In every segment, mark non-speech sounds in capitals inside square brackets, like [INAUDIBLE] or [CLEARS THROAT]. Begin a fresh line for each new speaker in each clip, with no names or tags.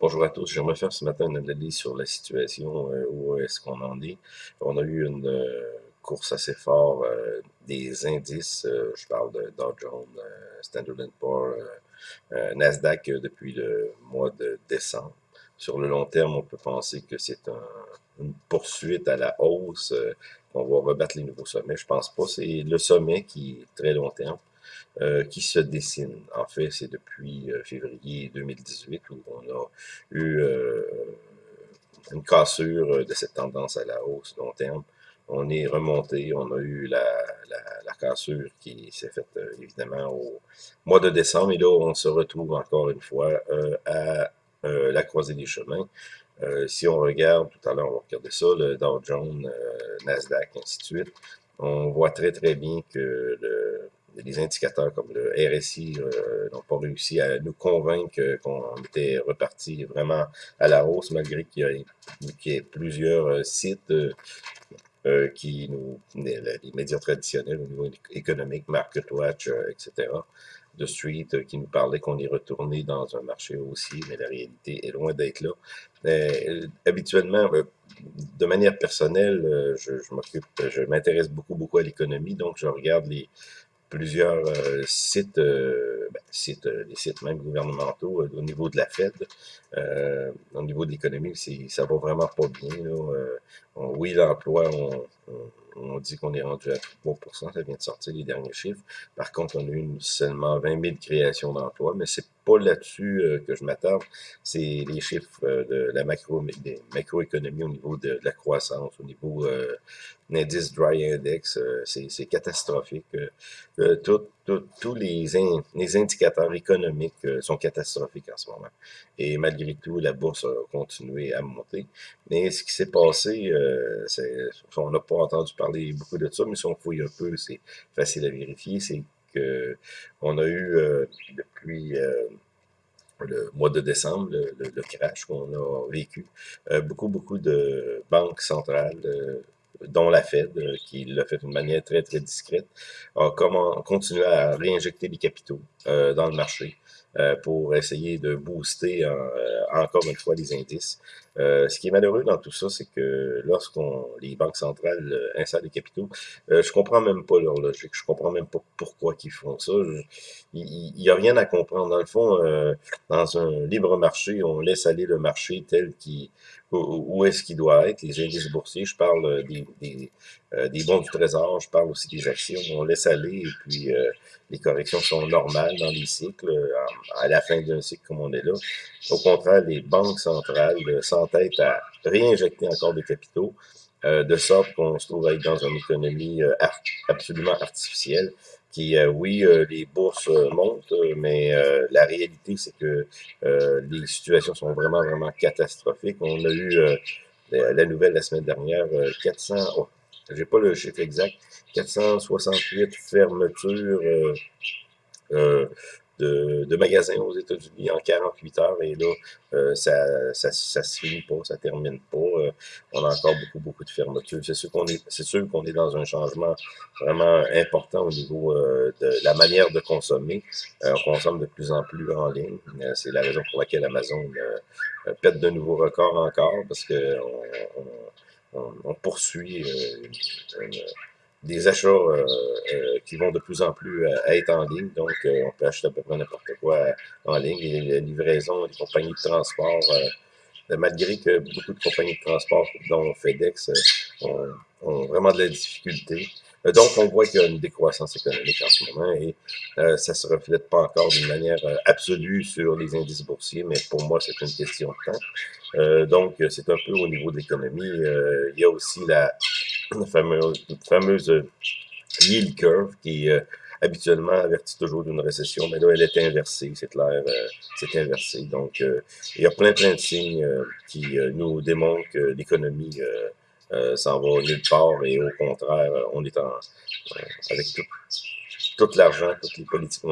Bonjour à tous. J'aimerais faire ce matin une analyse sur la situation, euh, où est-ce qu'on en est. On a eu une euh, course assez forte euh, des indices. je parle de Dow Jones, Standard Poor's, Nasdaq depuis le mois de décembre. Sur le long terme, on peut penser que c'est une poursuite à la hausse, qu'on va rebattre les nouveaux sommets. Je pense pas. C'est le sommet qui est très long terme. Euh, qui se dessine. En fait, c'est depuis euh, février 2018 où on a eu euh, une cassure de cette tendance à la hausse long terme. On est remonté, on a eu la, la, cassure qui s'est faite évidemment au mois de décembre et là on se retrouve encore une fois à la croisée des chemins. si on regarde, tout à l'heure on va regarder ça, le Dow Jones, Nasdaq, ainsi de suite, on voit très très bien que le, les indicateurs comme le RSI euh, n'ont pas réussi à nous convaincre qu'on était reparti vraiment à la hausse, malgré qu'il y, ait plusieurs euh, sites euh, qui nous, les, médias traditionnels au niveau économique, MarketWatch, etc., de Street, qui nous parlaient qu'on est retourné dans un marché aussi, mais la réalité est loin d'être là. habituellement, de manière personnelle, je m'occupe, je m'intéresse beaucoup, beaucoup à l'économie, donc je regarde les, plusieurs euh, sites, euh, ben, sites, euh, des sites même gouvernementaux au niveau de la Fed, au niveau de l'économie, ça va vraiment pas bien. oui, l'emploi, on, on, dit qu'on est rendu à 3% ça vient de sortir les derniers chiffres. Par contre, on a eu seulement 20 000 créations d'emplois, mais c'est pas là-dessus que je m'attarde. C'est les chiffres de la macroéconomie au niveau de, la croissance, au niveau euh, l'indice Dry Index, c'est catastrophique. Euh, tous les, les indicateurs économiques euh, sont catastrophiques en ce moment. Et malgré tout, la bourse a continué à monter. Mais ce qui s'est passé, euh, on n'a pas entendu parler beaucoup de ça, mais si on fouille un peu, c'est facile à vérifier, c'est que on a eu euh, depuis le mois de décembre, le, crash qu'on a vécu, beaucoup, beaucoup de banques centrales dont la Fed, euh, qui l'a fait d'une manière très, très discrète, a comment, continué à réinjecter des capitaux euh, dans le marché euh, pour essayer de booster encore une fois les indices. Ce qui est malheureux dans tout ça, c'est que lorsqu'on les banques centrales insèrent des capitaux, je comprends même pas leur logique, je comprends même pas pourquoi ils font ça. il n'y a rien à comprendre. Dans le fond, dans un libre marché, on laisse aller le marché tel qu'il où est-ce qu'il doit être, les indices boursiers, je parle euh, des, des, euh, des, bons du trésor, je parle aussi des actions, on laisse aller, et puis euh, les corrections sont normales dans les cycles, à, la fin d'un cycle comme on est là. Au contraire, les banques centrales s'entêtent à réinjecter encore des capitaux, de sorte qu'on se trouve être dans une économie absolument artificielle, qui, euh, oui, euh, les bourses euh, montent, mais la réalité, c'est que les situations sont vraiment, vraiment catastrophiques. On a eu la nouvelle la semaine dernière, 400, oh, j'ai pas le chiffre exact, 468 fermetures de, de magasins aux États-Unis en 48 heures et là, euh, ça, ça, ça se finit pas, ça termine pas. Euh, on a encore beaucoup, beaucoup de fermetures. C'est sûr qu'on est, c'est sûr qu'on est dans un changement vraiment important au niveau euh, de la manière de consommer. on consomme de plus en plus en ligne. c'est la raison pour laquelle Amazon pète de nouveaux records encore parce que on, on, poursuit une, des achats euh, euh, qui vont de plus en plus euh, être en ligne. Donc, on peut acheter à peu près n'importe quoi en ligne. Et les livraisons, les compagnies de transport, malgré que beaucoup de compagnies de transport, dont FedEx, ont, ont vraiment de la difficulté. Donc, on voit qu'il y a une décroissance économique en ce moment et euh, ça se reflète pas encore d'une manière absolue sur les indices boursiers, mais pour moi, c'est une question de temps. Euh, donc, c'est un peu au niveau de l'économie. il y a aussi la, fameuse, fameuse euh, yield curve qui euh, habituellement avertit toujours d'une récession, mais là, elle est inversée, c'est clair, euh, c'est inversé. Donc, il y a plein, plein de signes qui nous démontrent que l'économie s'en va nulle part et au contraire, on est en, avec tout, tout l'argent, toutes les politiques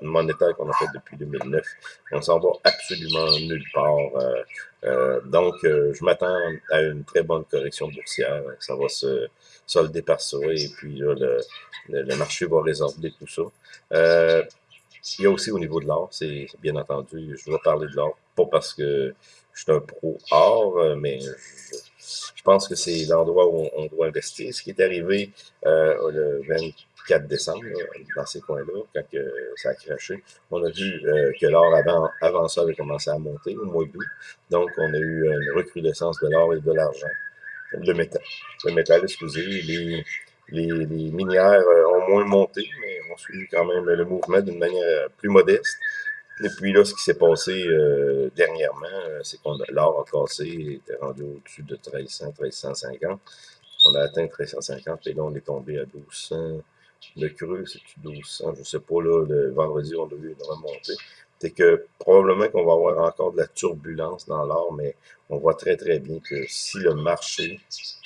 monétaires, qu'on a faites depuis 2009, on s'en va absolument nulle part. Euh, euh, donc, euh, je m'attends à une très bonne correction boursière. Ça va se solder par ça et puis là, le, le, marché va résorber tout ça. il y a aussi au niveau de l'or, c'est bien entendu, je vais parler de l'or, pas parce que je suis un pro or, mais je, pense que c'est l'endroit où on, doit investir. Ce qui est arrivé euh, le 24 décembre, dans ces coins-là, quand ça a craché, on a vu euh, que l'or avant, avant ça avait commencé à monter au mois d'août. Donc, on a eu une recrudescence de l'or et de l'argent. Le métal, le métal, excusez, les, les, minières euh, ont moins monté, mais ont suivi quand même le mouvement d'une manière plus modeste. Et puis là, ce qui s'est passé euh, dernièrement, euh, c'est qu'on l'or a cassé, il était rendu au-dessus de 1300, 1350. On a atteint 1350 et là, on est tombé à 1200. Le creux, c'est-tu 1200? Je sais pas, là, le vendredi, on a vu une remontée. C'est que probablement qu'on va avoir encore de la turbulence dans l'or, mais on voit très très bien que si le marché,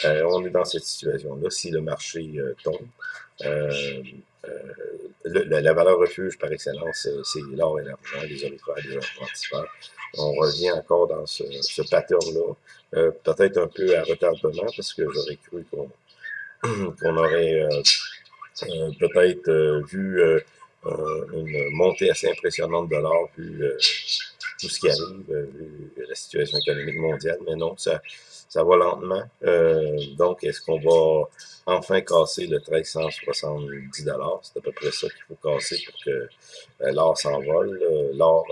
euh, on est dans cette situation-là, si le marché tombe, la valeur refuge par excellence, euh, c'est l'or et l'argent, les orifères, les argentifères. On revient encore dans ce, ce pattern-là, euh, peut-être un peu à retardement, parce que j'aurais cru qu'on [CLEARS THROAT] aurait euh, peut-être vu une montée assez impressionnante de l'or, vu tout ce qui arrive, vu la situation économique mondiale, mais non, ça, ça va lentement. Euh, donc, est-ce qu'on va enfin casser le 1370 C'est à peu près ça qu'il faut casser pour que euh, l'or s'envole. Euh, l'or,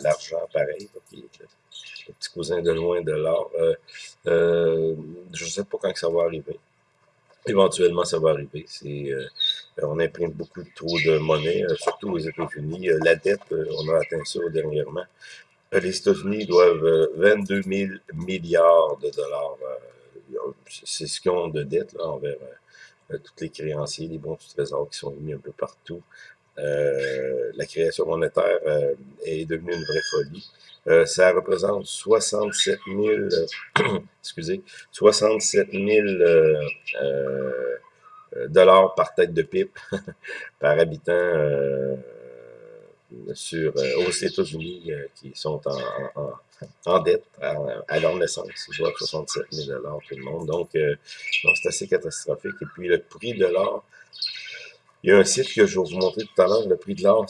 l'argent, pareil, le petit cousin de loin de l'or. je ne sais pas quand ça va arriver. Éventuellement, ça va arriver. C'est, on imprime beaucoup trop de monnaie, surtout aux États-Unis. la dette, on a atteint ça dernièrement les États-Unis doivent 22 euh, 000 milliards de dollars. Euh, c'est ce qu'ils ont de dette là, envers euh, tous les créanciers, les bons du trésor qui sont mis un peu partout. La création monétaire est devenue une vraie folie. ça représente 67 000, [COUGHS] excusez, 67 000 dollars par tête de pipe [LAUGHS] par habitant sur, euh, aux États-Unis euh, qui sont en, en, dette à, leur naissance. Ils doivent 67 000 tout le monde. Donc, euh, c'est assez catastrophique. Et puis, le prix de l'or, il y a un site que je vais vous montrer tout à l'heure, le prix de l'or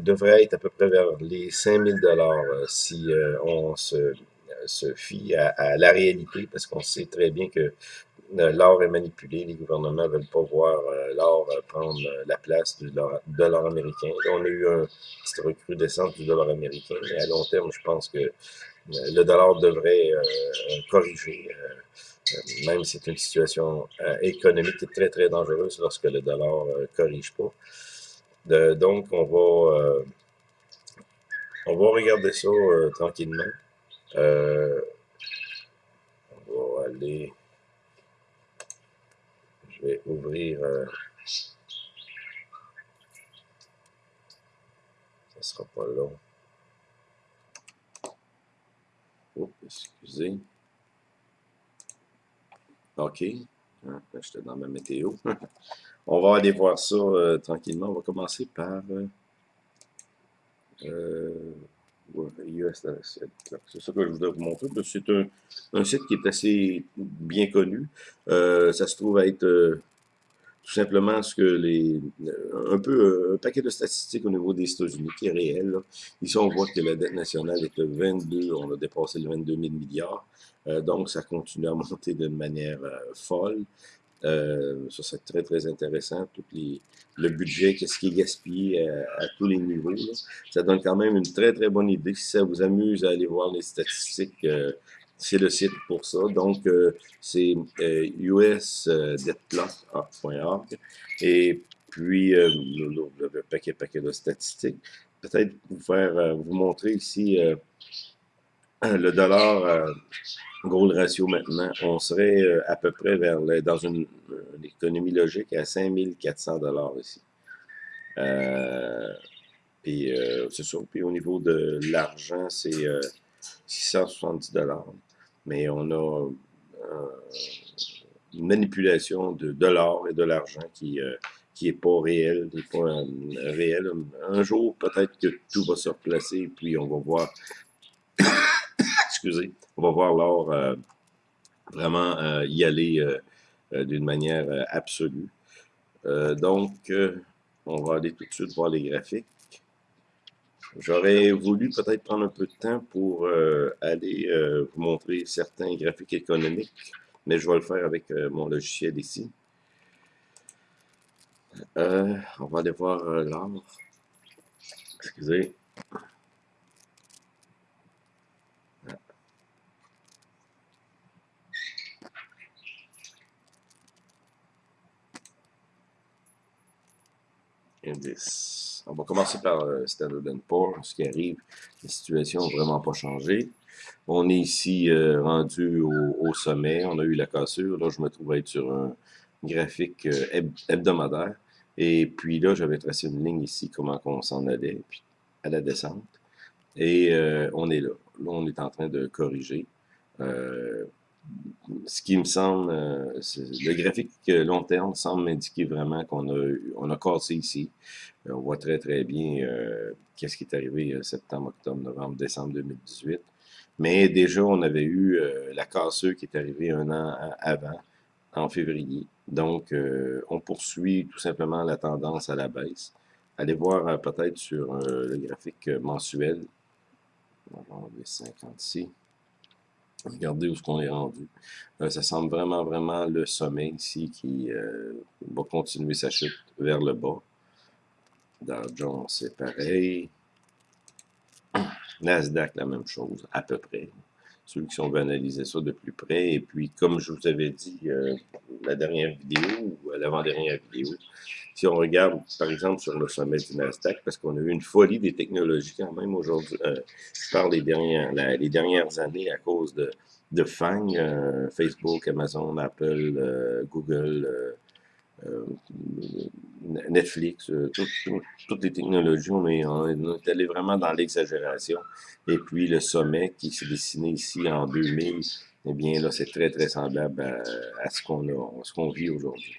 devrait être à peu près vers les 5 000 si on se, se fie à, à, la réalité, parce qu'on sait très bien que l'or est manipulé, les gouvernements ne veulent pas voir euh, l'or euh, prendre euh, la place du dollar, américain. on a eu une petite recrudescence du dollar américain, mais à long terme, je pense que le dollar devrait corriger, même si c'est une situation économique qui est très, très dangereuse lorsque le dollar ne corrige pas. donc, on va, on va regarder ça tranquillement. on va aller je vais ouvrir. Euh, ça sera pas long. Oh, excusez. OK. Hein, j'étais dans ma météo. [LAUGHS] On va aller voir ça euh, tranquillement. On va commencer par... Euh, euh c'est ça que je voudrais vous montrer. C'est un, site qui est assez bien connu. Euh, ça se trouve à être euh, tout simplement ce que les un peu un paquet de statistiques au niveau des États-Unis qui est réel. Ici, on voit que la dette nationale est de 22, on a dépassé les 22 000 milliards. Euh, donc, ça continue à monter d'une manière folle. Euh, ça, c'est très, très intéressant. Tout les, le budget, qu'est-ce qui est gaspillé à, tous les niveaux. Ça donne quand même une très, très bonne idée. Si ça vous amuse à aller voir les statistiques, euh, c'est le site pour ça. Donc, euh, c'est usdebtplot.org. Et puis, le paquet, paquet de statistiques. Peut-être vous faire, vous montrer ici le dollar gold ratio maintenant, on serait euh, à peu près vers dans une, économie logique à 5400 dollars ici. Euh, puis euh, c'est sûr. Puis au niveau de l'argent, c'est 670 dollars. Mais on a une manipulation de dollars et de l'argent qui qui est pas réel, n'est pas réel. Un jour, peut-être que tout va se replacer, puis on va voir [COUGHS] excusez, on va voir l'or euh, vraiment euh, y aller euh, d'une manière absolue. donc, on va aller tout de suite voir les graphiques. J'aurais voulu peut-être prendre un peu de temps pour euh, aller euh, vous montrer certains graphiques économiques, mais je vais le faire avec euh, mon logiciel ici. on va aller voir l'art. Excusez. Indice. On va commencer par euh, Standard Poor's, ce qui arrive. La situation n'a vraiment pas changé. On est ici euh, rendu au, sommet. On a eu la cassure. Là, je me trouve être sur un graphique euh, hebdomadaire. Et puis là, j'avais tracé une ligne ici, comment on s'en allait, puis à la descente. Et euh, on est là. Là, on est en train de corriger ce qui me semble, euh, le graphique long terme semble m'indiquer vraiment qu'on a, on a cassé ici. Euh, on voit très très bien euh, qu'est-ce qui est arrivé septembre, octobre, novembre, décembre 2018. Mais déjà, on avait eu la cassure qui est arrivée un an avant, en février. Donc, on poursuit tout simplement la tendance à la baisse. Allez voir peut-être sur le graphique mensuel. On va enlever 50 ici. Regardez où ce qu'on est rendu. Euh, ça semble vraiment, vraiment le sommet ici qui euh, va continuer sa chute vers le bas. Dow Jones, c'est pareil. Nasdaq, la même chose, à peu près. Qui ont analyser ça de plus près. Et puis, comme je vous avais dit euh, la dernière vidéo, ou l'avant-dernière vidéo, si on regarde, par exemple, sur le sommet du Nasdaq, parce qu'on a eu une folie des technologies quand même aujourd'hui, euh, je parle des dernières, les dernières années à cause de, de FANG, euh, Facebook, Amazon, Apple, euh, Google, Netflix, toutes les technologies, on est, on est allé vraiment dans l'exagération. Et puis le sommet qui s'est dessiné ici en 2000, eh bien là, c'est très, très semblable à, à ce qu'on a, ce qu'on vit aujourd'hui.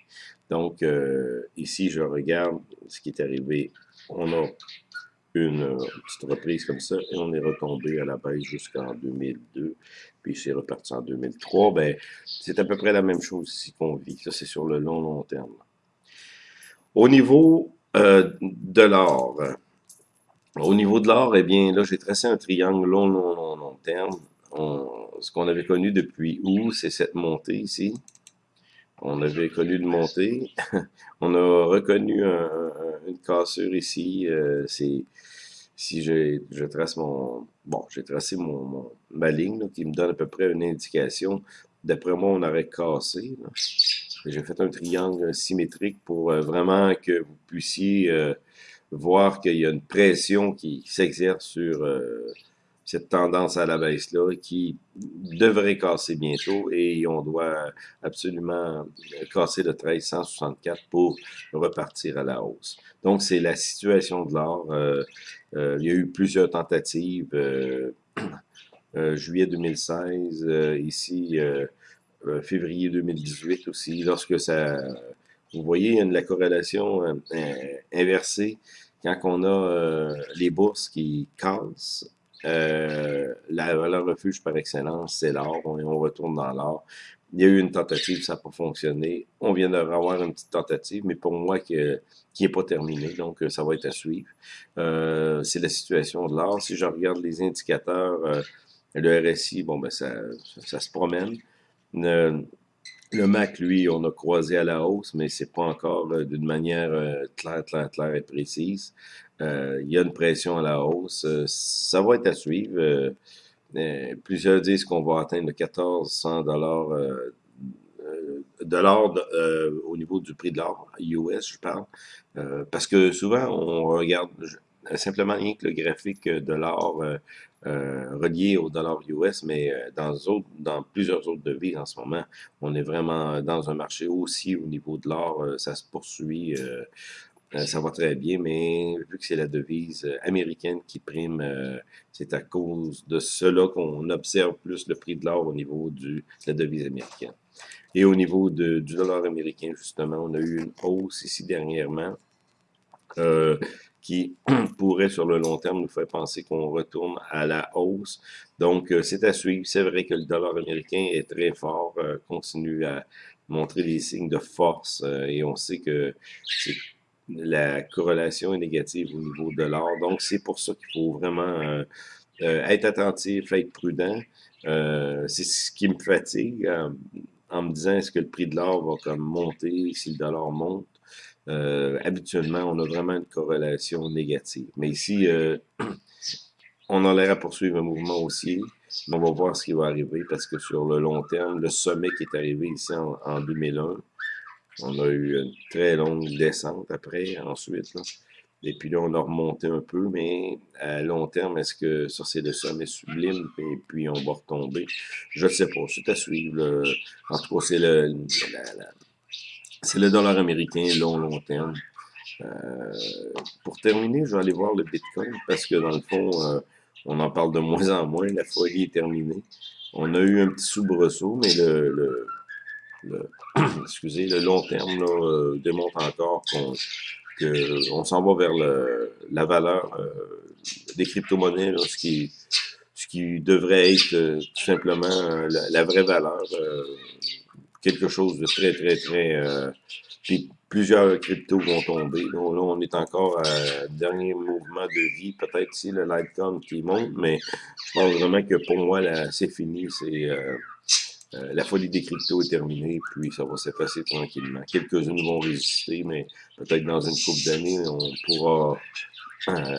Donc, euh, ici, je regarde ce qui est arrivé. On a une euh, petite reprise comme ça et on est retombé à la baisse jusqu'en 2002, puis c'est reparti en 2003. Ben, c'est à peu près la même chose ici qu'on vit. Ça, c'est sur le long, long terme. Au niveau euh, de l'or, au niveau de l'or, eh bien, là, j'ai tracé un triangle long, long, long, long terme. ce qu'on avait connu depuis août, c'est cette montée ici. On avait connu une montée. [LAUGHS] on a reconnu une cassure ici. Euh, si je trace mon bon, j'ai tracé mon, ma ligne qui me donne à peu près une indication. D'après moi, on aurait cassé. J'ai fait un triangle symétrique pour euh, vraiment que vous puissiez euh, voir qu'il y a une pression qui s'exerce sur cette tendance à la baisse-là qui devrait casser bientôt et on doit absolument casser le 1364 pour repartir à la hausse. Donc, c'est la situation de l'or. Euh, euh, il y a eu plusieurs tentatives. Euh, [CLEARS THROAT] juillet 2016, ici, février 2018 aussi, lorsque ça... Vous voyez, la corrélation inversée quand on a les bourses qui cassent euh, la refuge par excellence, c'est l'or. On, on, retourne dans l'or. Il y a eu une tentative, ça n'a pas fonctionné. On vient d'avoir une petite tentative, mais pour moi, qui n'est pas terminée, donc euh, ça va être à suivre. Euh, c'est la situation de l'or. Si je regarde les indicateurs, euh, le RSI, bon, ben ça, ça, se promène. Le, MAC, lui, on a croisé à la hausse, mais c'est pas encore d'une manière claire, claire, claire et précise. Euh, il y a une pression à la hausse. Euh, ça va être à suivre. Euh, plusieurs disent qu'on va atteindre 1400 dollars de au niveau du prix de l'or, US, je parle. parce que souvent, on regarde simplement rien que le graphique de l'or relié au dollar US, mais dans, dans plusieurs autres devises en ce moment, on est vraiment dans un marché aussi au niveau de l'or, ça se poursuit euh, ça va très bien, mais vu que c'est la devise euh, américaine qui prime, euh, c'est à cause de cela qu'on observe plus le prix de l'or au niveau du, de la devise américaine. Et au niveau de, du dollar américain, justement, on a eu une hausse ici dernièrement qui [CLEARS THROAT] pourrait, sur le long terme, nous faire penser qu'on retourne à la hausse. Donc, c'est à suivre. C'est vrai que le dollar américain est très fort, continue à montrer des signes de force et on sait que c'est la corrélation est négative au niveau de l'or. Donc, c'est pour ça qu'il faut vraiment euh, euh, être attentif, être prudent. Euh, c'est ce qui me fatigue en me disant est-ce que le prix de l'or va comme monter si le dollar monte? habituellement, on a vraiment une corrélation négative. Mais ici, [CLEARS THROAT] on a l'air à poursuivre un mouvement haussier. Mais on va voir ce qui va arriver parce que sur le long terme, le sommet qui est arrivé ici en, en 2001, on a eu une très longue descente après, ensuite. Là. Et puis là, on a remonté un peu, mais à long terme, est-ce que ça, c'est le sommet sublime, et puis on va retomber? Je ne sais pas. C'est à suivre. En tout cas, c'est le, c'est le dollar américain long, long terme. Euh, pour terminer, je vais aller voir le Bitcoin, parce que dans le fond, euh, on en parle de moins en moins. La folie est terminée. On a eu un petit soubresaut, mais le le, [CLEARS THROAT] excusez, le long terme euh, démontre encore qu'on on s'en va vers le, la valeur euh, des crypto-monnaies, ce qui, devrait être euh, tout simplement la, vraie valeur, quelque chose de très, très, très... puis plusieurs cryptos vont tomber. Donc, là, on est encore à dernier mouvement de vie, peut-être si le Litecoin qui monte, mais je pense vraiment que pour moi, c'est fini, c'est... Euh, la folie des cryptos est terminée, puis ça va s'effacer tranquillement. Quelques-unes vont résister, mais peut-être dans une couple d'années, on pourra euh,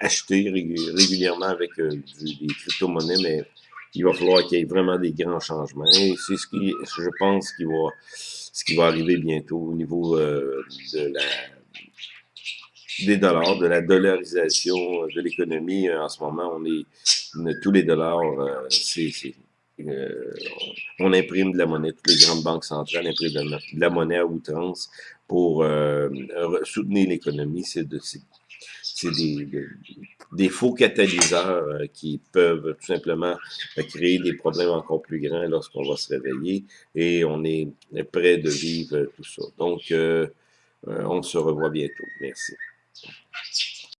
acheter régulièrement avec euh, des crypto-monnaies, mais il va falloir qu'il y ait vraiment des grands changements. Et c'est ce qui, je pense, qui va, ce qui va arriver bientôt au niveau de des dollars, de la dollarisation de l'économie. En ce moment, on est tous les dollars, c'est euh, on imprime de la monnaie, toutes les grandes banques centrales impriment de la monnaie à outrance pour euh, soutenir l'économie. C'est de, des, des, faux catalyseurs euh, qui peuvent tout simplement créer des problèmes encore plus grands lorsqu'on va se réveiller et on est prêt de vivre tout ça. Donc, on se revoit bientôt. Merci.